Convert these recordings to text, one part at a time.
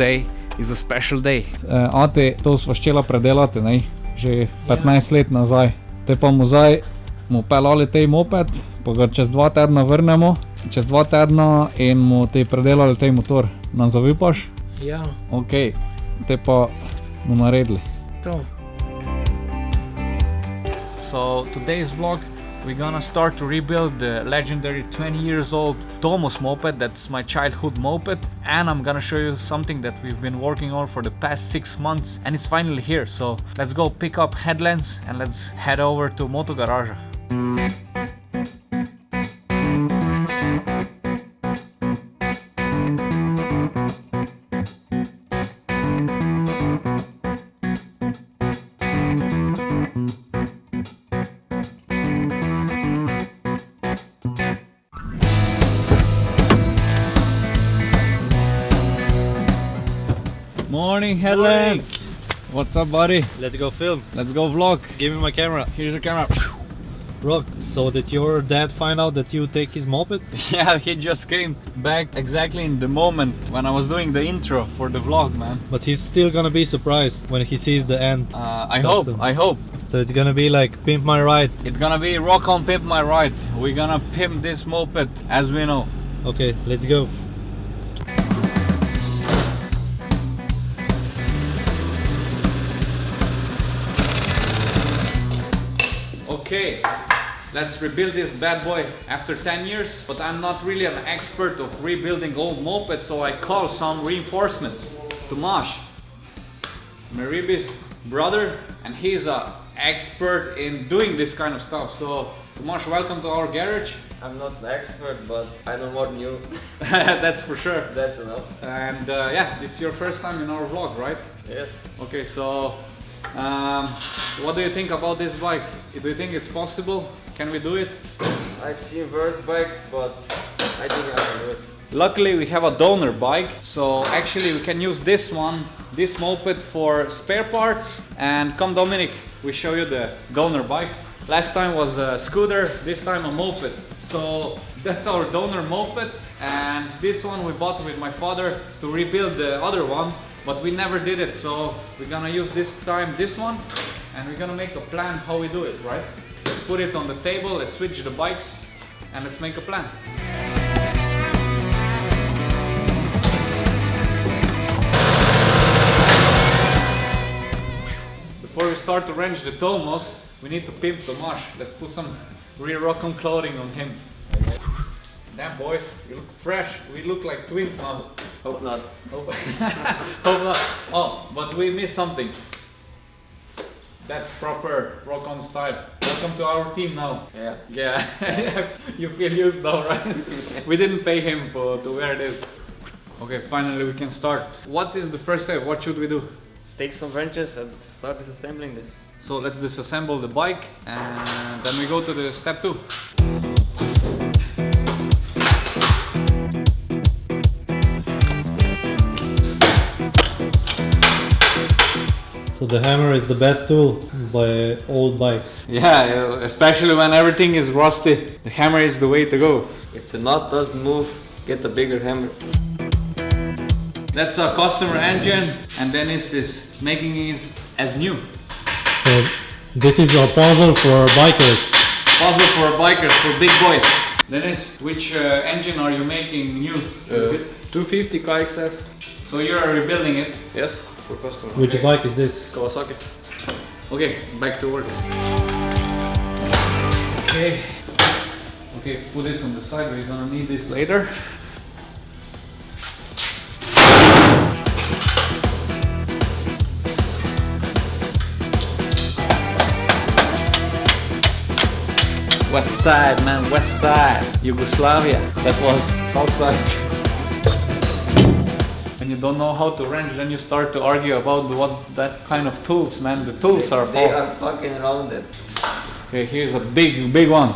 Today is a special day. Uh, ate, to sva ščela predelati, ne? že 15 let nazaj. Te pa mu zdaj mu pelali tej moped, pa ga čez dva tedna vrnemo, čez dva tedna in mu te predelali tej motor. Nam zaupaš? Ja, Ok, te pa bomo naredili. to. So today's vlog we're gonna start to rebuild the legendary 20 years old Tomos moped that's my childhood moped and I'm gonna show you something that we've been working on for the past six months and it's finally here so let's go pick up headlamps and let's head over to Moto Garage. Morning headlamps! What's up buddy? Let's go film. Let's go vlog. Give me my camera. Here's your camera. Rock, so did your dad find out that you take his moped? Yeah, he just came back exactly in the moment when I was doing the intro for the vlog, man. But he's still gonna be surprised when he sees the end. Uh, I Custom. hope, I hope. So it's gonna be like pimp my ride. It's gonna be rock on pimp my ride. We're gonna pimp this moped as we know. Okay, let's go. Okay, let's rebuild this bad boy after 10 years. But I'm not really an expert of rebuilding old mopeds, so I call some reinforcements. Tomasz, Maribi's brother, and he's a expert in doing this kind of stuff. So Tomasz, welcome to our garage. I'm not an expert, but I know more than you. That's for sure. That's enough. And uh, yeah, it's your first time in our vlog, right? Yes. Okay, so um, what do you think about this bike? Do you think it's possible? Can we do it? I've seen worse bikes, but I think I can do it. Luckily we have a donor bike, so actually we can use this one, this moped for spare parts. And come Dominic, we show you the donor bike. Last time was a scooter, this time a moped. So that's our donor moped and this one we bought with my father to rebuild the other one but we never did it so we're gonna use this time this one and we're gonna make a plan how we do it right let's put it on the table let's switch the bikes and let's make a plan Before we start to wrench the Tomos, we need to pimp Tomasz. Let's put some rear Rock-On clothing on him. Damn boy, you look fresh. We look like twins now. Hope not. Hope, hope not. Oh, but we missed something. That's proper rock on style. Welcome to our team now. Yeah. Yeah, you feel used now, right? we didn't pay him for to wear this. Okay, finally we can start. What is the first step? What should we do? Take some wrenches and start disassembling this. So let's disassemble the bike and then we go to the step two. The hammer is the best tool by old bikes. Yeah, especially when everything is rusty, the hammer is the way to go. If the knot doesn't move, get a bigger hammer. That's a customer engine and Dennis is making it as new. So this is a puzzle for bikers. Puzzle for bikers, for big boys. Dennis, which uh, engine are you making new? Uh, 250 KXF. So you're rebuilding it. Yes, for customer. Which bike is this? Kawasaki. Okay, back to work. Okay. Okay, put this on the side, we're gonna need this later. West side, man, west side. Yugoslavia. That was south When you don't know how to wrench, then you start to argue about what that kind of tools, man. The tools are for. They are fucking rounded. Okay, here's a big, big one.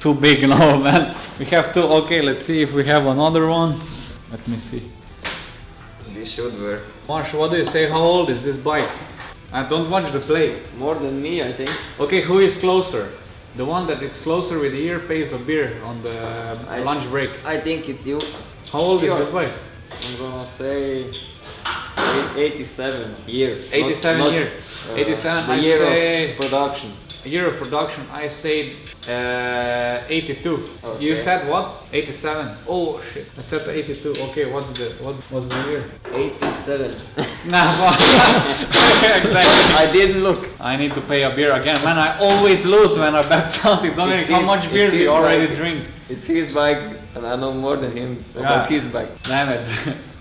Too big now, man. We have two. Okay, let's see if we have another one. Let me see. This should work. Marsh, what do you say? How old is this bike? I don't watch the play. More than me, I think. Okay, who is closer? The one that is closer with the ear pays a beer on the I- lunch break. I think it's you. How old is this bike? I'm gonna say 87 years. 87 not, year. uh, 87, the I year say- of production. A year of production, I said uh, 82. You said what? 87. Oh shit. I said 82. Okay, what's the what's, what's the year? 87. Nah, well, exactly. I didn't look. I need to pay a beer again. Man, I always lose when I bet something. Dominic, It's how much it's beers his you already bike. drink? It's his bike, and I know more than him Yeah. about his bike. Damn it.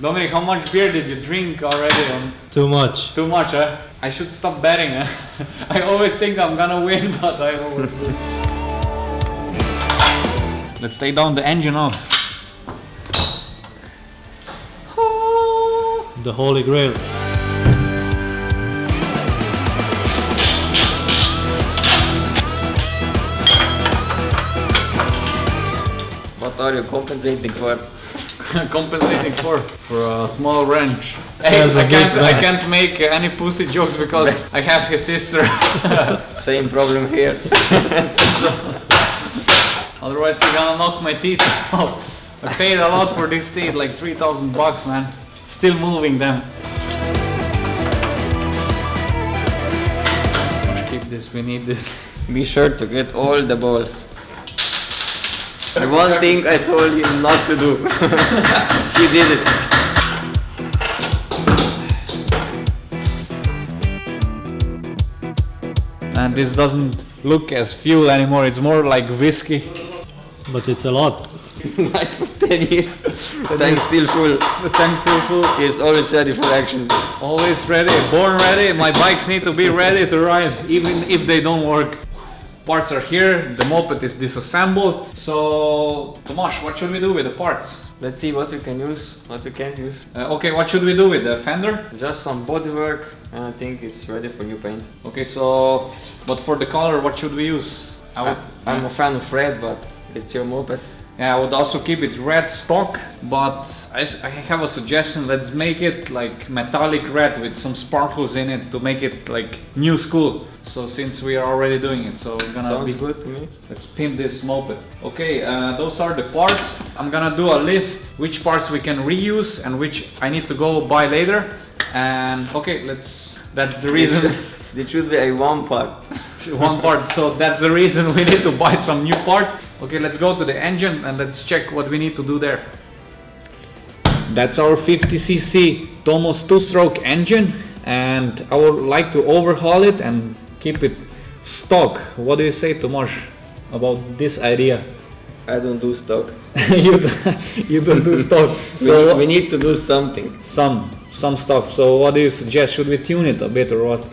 Dominic, how much beer did you drink already? On Too much. Too much, huh? I should stop betting. Huh? Eh? I always think I'm gonna win, but I always lose. Let's take down the engine off. The holy grail. What are you compensating for? Compensating for for a small wrench. Hey, I can't I can't make uh, any pussy jokes because I have his sister. Same problem here. Otherwise, you're gonna knock my teeth out. I paid a lot for this teeth, like 3,000 bucks, man. Still moving them. Keep this, we need this. Be sure to get all the balls. The one thing I told him not to do. he did it. And this doesn't look as fuel anymore, it's more like whiskey. But it's a lot. Like for 10 years. Tank still full. The tank's still full. He's always ready for action. Always ready, born ready. My bikes need to be ready to ride, even if they don't work. Parts are here, the moped is disassembled. So, Tomasz, what should we do with the parts? Let's see what we can use, what we can't use. Uh, okay, what should we do with the fender? Just some bodywork and I think it's ready for new paint. Okay, so, but for the color, what should we use? I would, I'm a fan of red, but it's your moped. Yeah, I would also keep it red stock, but I have a suggestion. Let's make it like metallic red with some sparkles in it to make it like new school. So since we are already doing it, so we're gonna Sounds be good to me. Let's pimp this moped. Okay, uh, those are the parts. I'm gonna do a list which parts we can reuse and which I need to go buy later. And okay, let's. That's the reason. It should be a one part. one part. So that's the reason we need to buy some new parts. Okay, let's go to the engine and let's check what we need to do there. That's our 50cc Tomos two-stroke engine, and I would like to overhaul it and keep it stock. What do you say, Tomasz, about this idea? I don't do stock. you, don't- you don't do stock. We, So we need to do something. some some stuff. So what do you suggest? Should we tune it a bit or what?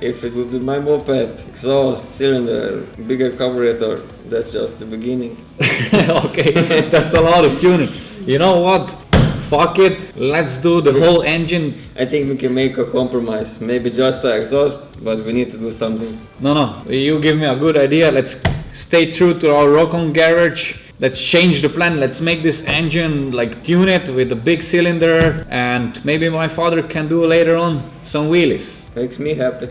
If it would be my moped, exhaust, cylinder, bigger carburetor, that's just the beginning. okay, that's a lot of tuning. You know what? Fuck it. Let's do the whole engine. I think we can make a compromise. Maybe just a exhaust, but we need to do something. No, no. You give me a good idea. Let's stay true to our rock on garage. Let's change the plan. Let's make this engine like tune it with a big cylinder, and maybe my father can do later on some wheelies. Makes me happy.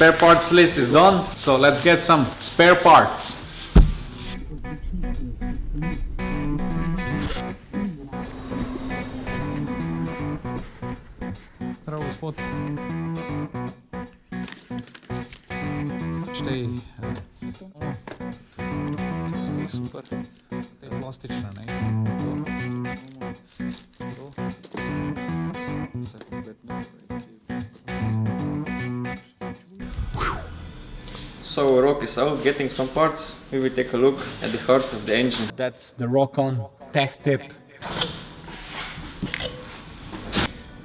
Spare parts list is done, so let's get some spare parts. Здраво, господ. So Rock is out getting some parts. We will take a look at the heart of the engine. That's the Rock-On Tech Tip.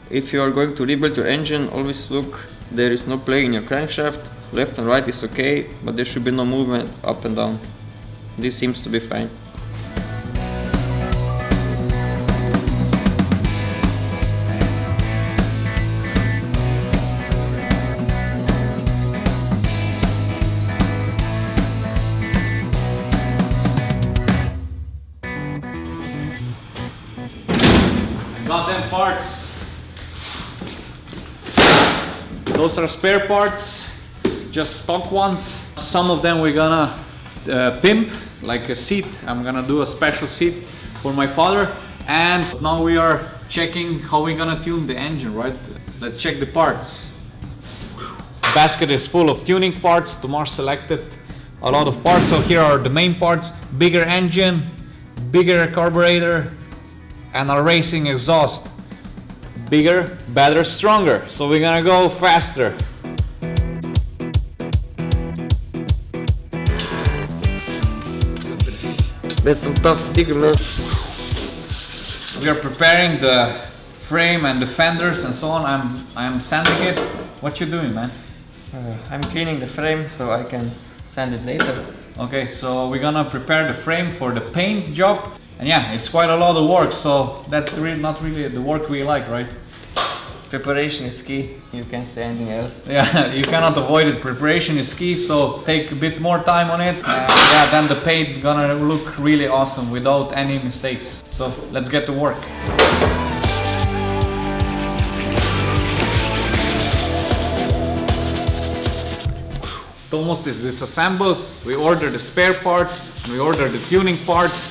If you are going to rebuild your engine, always look. There is no play in your crankshaft. Left and right is okay, but there should be no movement up and down. This seems to be fine. Parts. Those are spare parts, just stock ones. Some of them we're gonna uh, pimp, like a seat. I'm gonna do a special seat for my father. And now we are checking how we're gonna tune the engine, right? Let's check the parts. Basket is full of tuning parts. Tomas selected a lot of parts. So here are the main parts. Bigger engine, bigger carburetor, and a racing exhaust. Bigger, better, stronger. So we're gonna go faster. That's some tough sticker, man. We are preparing the frame and the fenders and so on. I'm I'm sanding it. What you doing, man? Uh, I'm cleaning the frame so I can sand it later. Okay, so we're gonna prepare the frame for the paint job. And yeah, it's quite a lot of work, so that's really not really the work we like, right? Preparation is key. You can't say anything else. Yeah, you cannot avoid it. Preparation is key, so take a bit more time on it. And yeah, then the paint gonna look really awesome without any mistakes. So let's get to work. Almost is disassembled. We order the spare parts, and we order the tuning parts.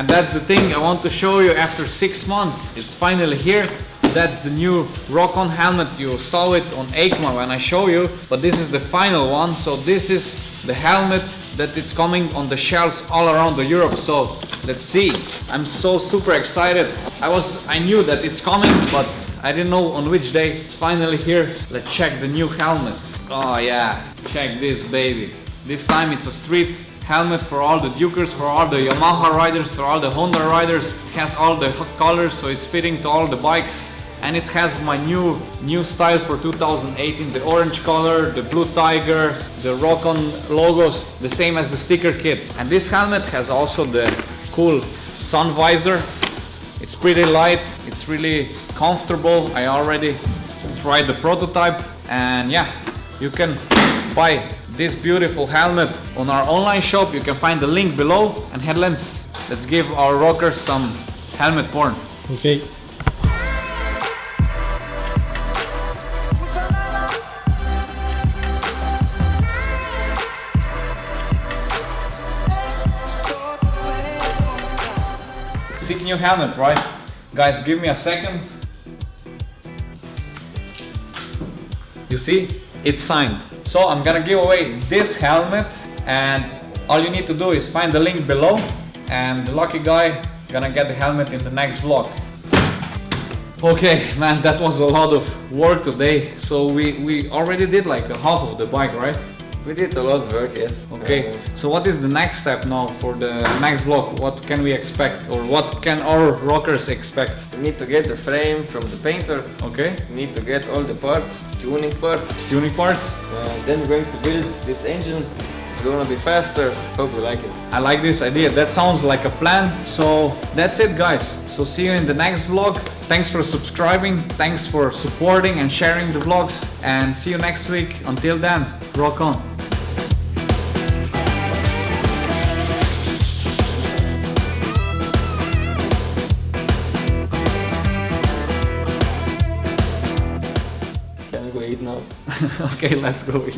And that's the thing I want to show you after six months. It's finally here. That's the new Rock-On helmet. You saw it on EICMA when I show you, but this is the final one. So this is the helmet that it's coming on the shelves all around the Europe. So let's see. I'm so super excited. I was, I knew that it's coming, but I didn't know on which day. It's finally here. Let's check the new helmet. Oh yeah, check this baby. This time it's a street helmet for all the Dukers, for all the Yamaha riders, for all the Honda riders. It has all the colors, so it's fitting to all the bikes. And it has my new new style for 2018, the orange color, the blue tiger, the Rock-On logos, the same as the sticker kits. And this helmet has also the cool sun visor. It's pretty light, it's really comfortable. I already tried the prototype and yeah, you can buy this beautiful helmet on our online shop. You can find the link below and headlands. Let's give our rockers some helmet porn. Okay. Sick new helmet, right? Guys, give me a second. You see, it's signed. So I'm gonna give away this helmet and all you need to do is find the link below and the lucky guy gonna get the helmet in the next vlog. Okay, man, that was a lot of work today. So we, we already did like half of the bike, right? We did a lot of work, yes. Okay, Uh, so what is the next step now for the next vlog? What can we expect or what can our rockers expect? we need to get the frame from the painter. Okay, We need to get all the parts, tuning parts. tuning parts. Uh, then we're going to build this engine. It's gonna be faster. Hope you like it. I like this idea. That sounds like a plan. So that's it guys. So see you in the next vlog. Thanks for subscribing. Thanks for supporting and sharing the vlogs. And see you next week. Until then, rock on. okay, let's go eat.